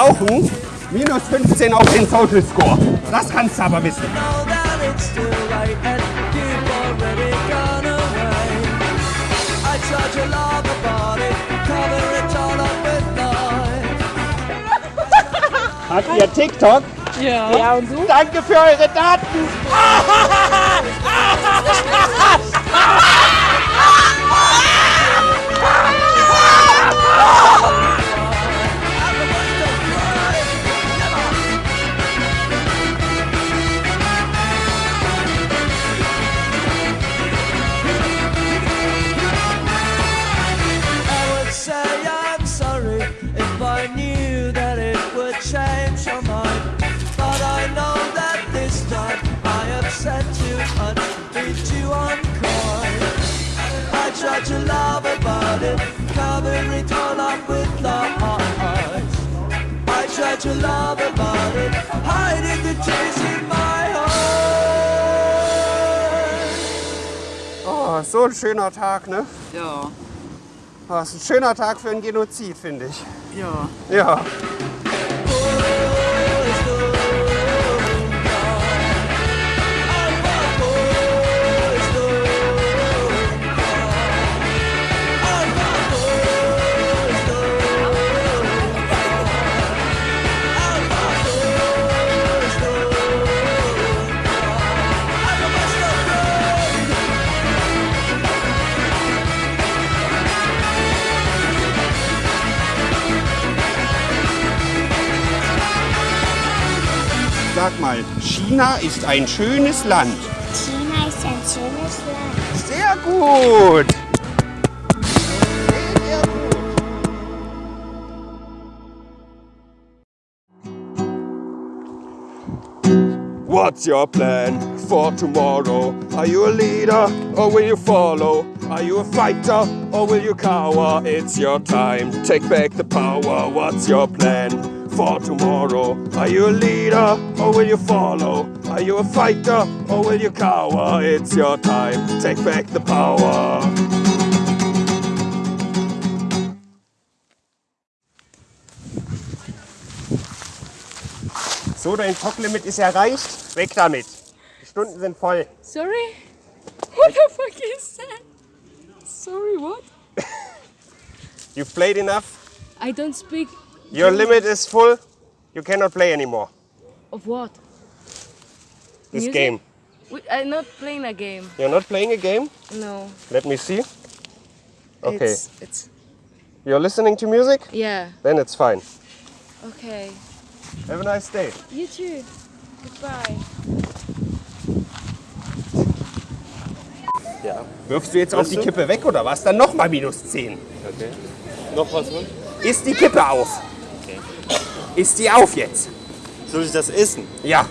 kaufen, minus 15 auf den Social Score. Das kannst du aber wissen. Hat ihr TikTok? Ja. Ja, und du? Danke für eure Daten. I I tried to laugh about it, cover it all up with lies. I tried to about it, hiding the tears in my heart. Oh, so ein schöner Tag, ne? Ja. Das ist ein schöner Tag für ein Genozid, finde ich. Ja. Ja. Sag mal, China ist ein schönes Land. China ist ein schönes Land. Sehr gut. What's your plan for tomorrow? Are you a leader or will you follow? Are you a fighter or will you cower? It's your time, take back the power. What's your plan for tomorrow? Are you a leader or will you follow? Are you a fighter or will you cower? It's your time, take back the power. So, dein Talklimit ist erreicht. Weg damit. Die Stunden sind voll. Sorry? What the fuck is that? Sorry, what? You've played enough. I don't speak Your limit is full. You cannot play anymore. of what? This Music? game. We- I'm not playing a game. You're not playing a game? No. Let me see. Okay. It's, it's You're listening to music? yeah. Then it's fine. Okay. Have a nice day. You too. Goodbye. Ja. Wirfst du jetzt auf die Kippe weg oder was? Dann nochmal minus 10. Okay. Noch was? Mann? Ist die Kippe auf? Okay. Ist die auf jetzt? Soll ich das essen? Ja.